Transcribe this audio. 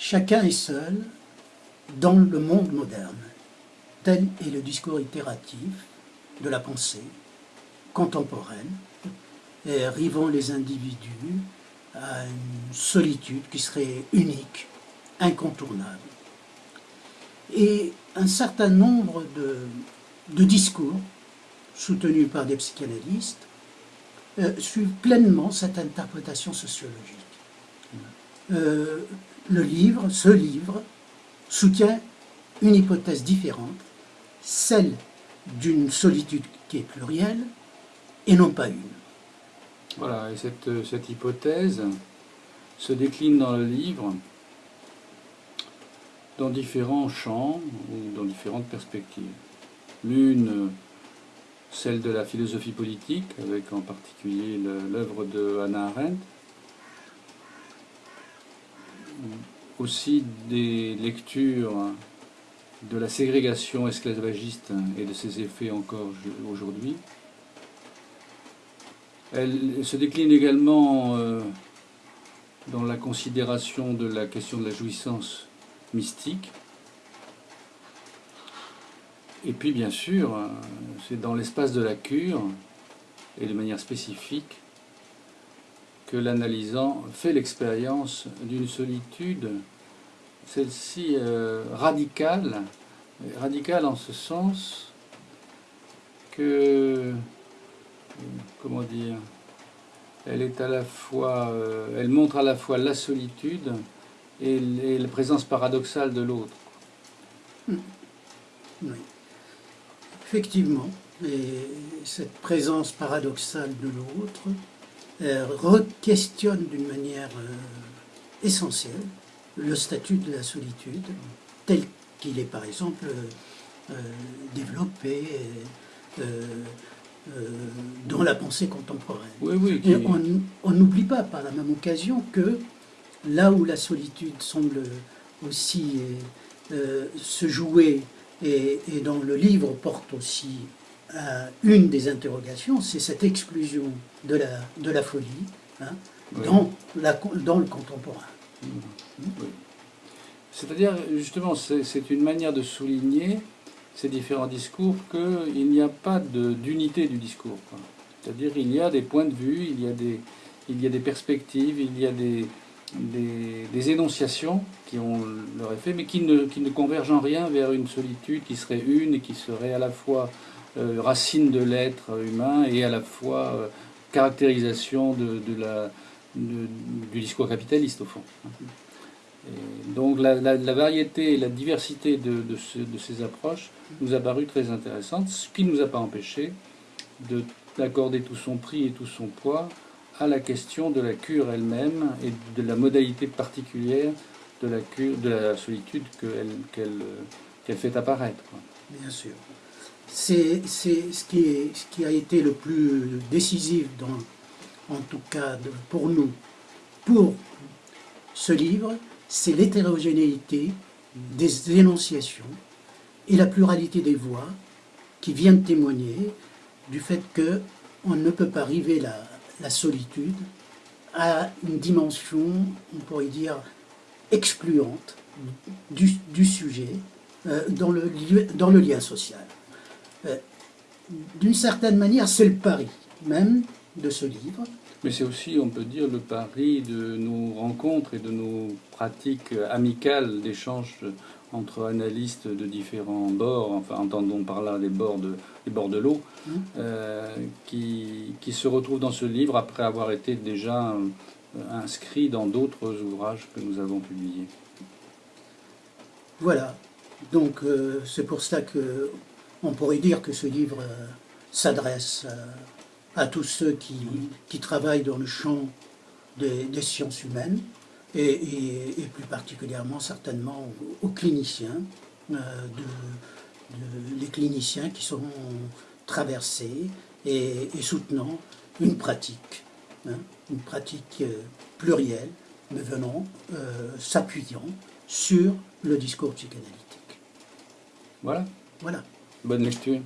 Chacun est seul dans le monde moderne. Tel est le discours itératif de la pensée contemporaine, et rivant les individus à une solitude qui serait unique, incontournable. Et un certain nombre de, discours, soutenus par des psychanalystes, euh, suivent pleinement cette interprétation sociologique. Euh, le livre, ce livre, soutient une hypothèse différente, celle d'une solitude qui est plurielle et non pas une. Voilà, et cette, cette hypothèse se décline dans le livre dans différents champs ou dans différentes perspectives. L'une, celle de la philosophie politique, avec en particulier l'œuvre de Hannah Arendt, aussi des lectures de la ségrégation esclavagiste et de ses effets encore aujourd'hui. Elle se décline également euh, dans la considération de la question de la jouissance mystique. Et puis bien sûr, euh, c'est dans l'espace de la cure, et de manière spécifique, que l'analysant fait l'expérience d'une solitude, celle-ci euh, radicale, radicale en ce sens que, comment dire, elle est à la fois, euh, elle montre à la fois la solitude et, la présence paradoxale de l'autre. Hmm. Oui. Effectivement, et cette présence paradoxale de l'autre re-questionne d'une manière euh, essentielle le statut de la solitude, tel qu'il est par exemple euh, développé dans la pensée contemporaine. Oui, on n'oublie pas par la même occasion que là où la solitude semble aussi se jouer et, et, dont le livre porte aussi une des interrogations, c'est cette exclusion de la, de la folie hein, dans, la, dans le contemporain. C'est-à-dire, justement, c'est une manière de souligner ces différents discours qu'il n'y a pas d'unité du discours. C'est-à-dire il y a des points de vue, il y a des, il y a des perspectives, il y a des, des, énonciations qui ont leur effet, mais qui ne, qui ne convergent en rien vers une solitude qui serait une et qui serait à la fois euh, racine de l'être humain et à la fois euh, caractérisation de, du discours capitaliste au fond. donc la, variété et la diversité de, ces approches nous a paru très intéressante, ce qui ne nous a pas empêché d'accorder tout son prix et tout son poids à la question de la cure elle-même et de la modalité particulière de la cure, de la solitude qu'elle fait apparaître. Bien sûr c'est ce, qui a été le plus décisif, en tout cas pour nous, pour ce livre, c'est l'hétérogénéité des énonciations et la pluralité des voix qui viennent témoigner du fait qu'on ne peut pas arriver la, solitude à une dimension, on pourrait dire, excluante du, sujet euh, dans le lien social. Euh, d'une certaine manière, c'est le pari même de ce livre. Mais c'est aussi, on peut dire, le pari de nos rencontres et de nos pratiques amicales d'échange entre analystes de différents bords, enfin entendons par là les bords de, les bords de l'eau, mmh. euh, qui, qui, se retrouvent dans ce livre après avoir été déjà euh, inscrits dans d'autres ouvrages que nous avons publiés. Voilà, donc c'est pour ça que on pourrait dire que ce livre euh, s'adresse euh, à tous ceux qui, travaillent dans le champ des, sciences humaines et, plus particulièrement certainement aux, cliniciens, euh, les cliniciens qui seront traversés et, soutenant une pratique, hein, une pratique plurielle, mais venant, s'appuyant sur le discours psychanalytique. Voilà. Voilà. Bonne lecture.